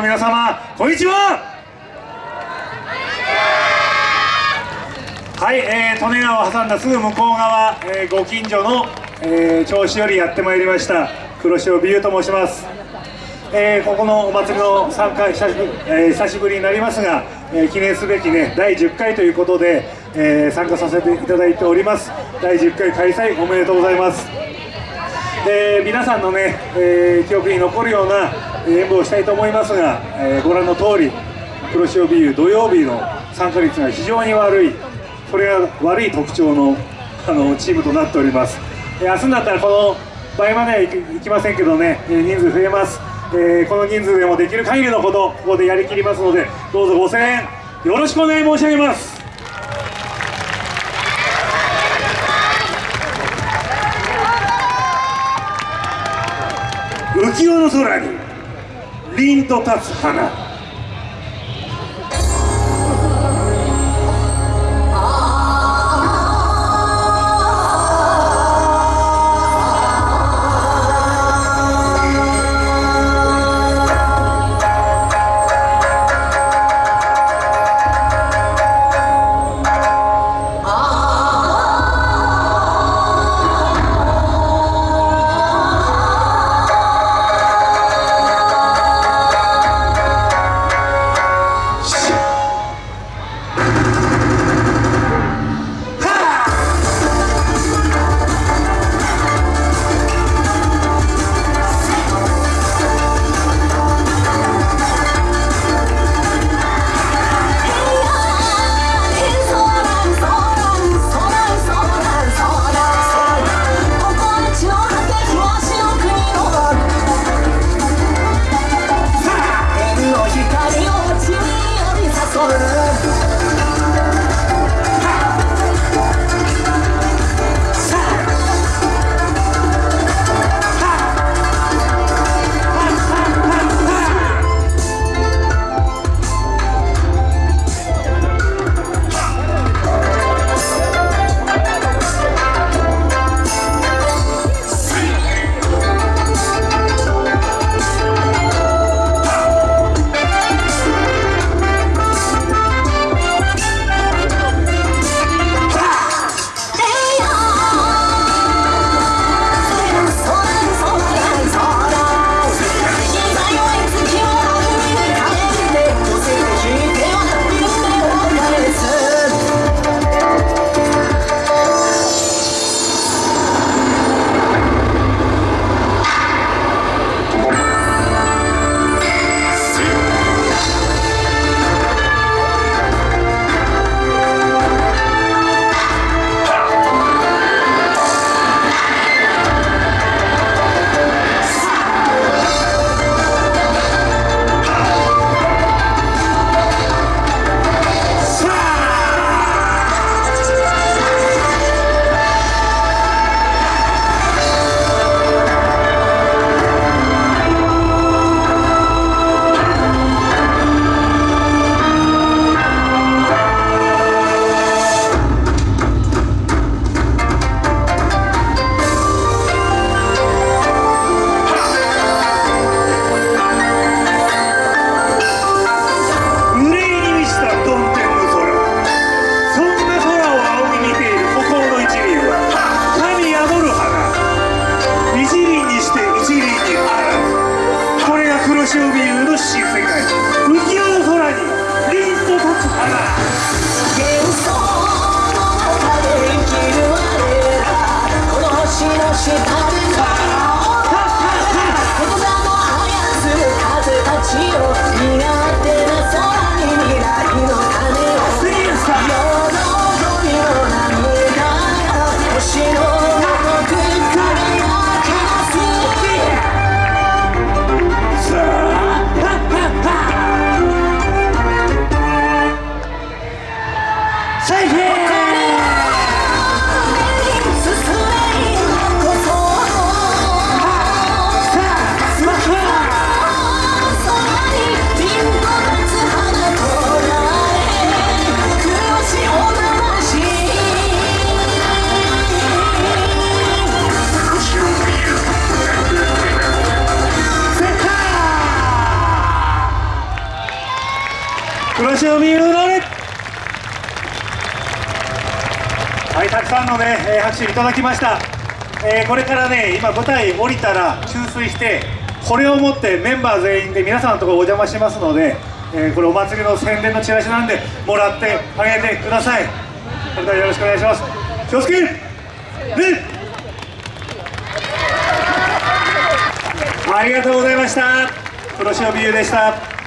皆様こんにちは。はい、えー、利根川を挟んだすぐ向こう側、えー、ご近所の、えー、銚子よりやってまいりました黒潮美優と申します、えー、ここのお祭りの参加久し,、えー、久しぶりになりますが、えー、記念すべきね第10回ということで、えー、参加させていただいております。第10回開催おめでとうございます。で皆さんのね、えー、記憶に残るような演舞をしたいと思いますが、えー、ご覧の通り黒潮ビール土曜日の参加率が非常に悪いそれが悪い特徴のあのチームとなっております、明日になったらこの倍まではいきませんけどね、人数増えます、えこの人数でもできる限りのことここでやりきりますのでどうぞご声援よろしくお願い申し上げます。浮世の空に凛と立つ花。許し世界黒潮美優のね。はいたくさんのね、えー拍手いただきました、えーこれからね今舞台降りたら注水してこれを持ってメンバー全員で皆さんのところお邪魔しますので、えーこれお祭りの宣伝のチラシなんでもらってあげてください。それではよろしくお願いします。気をつけねありがとうございました。黒潮美優でした。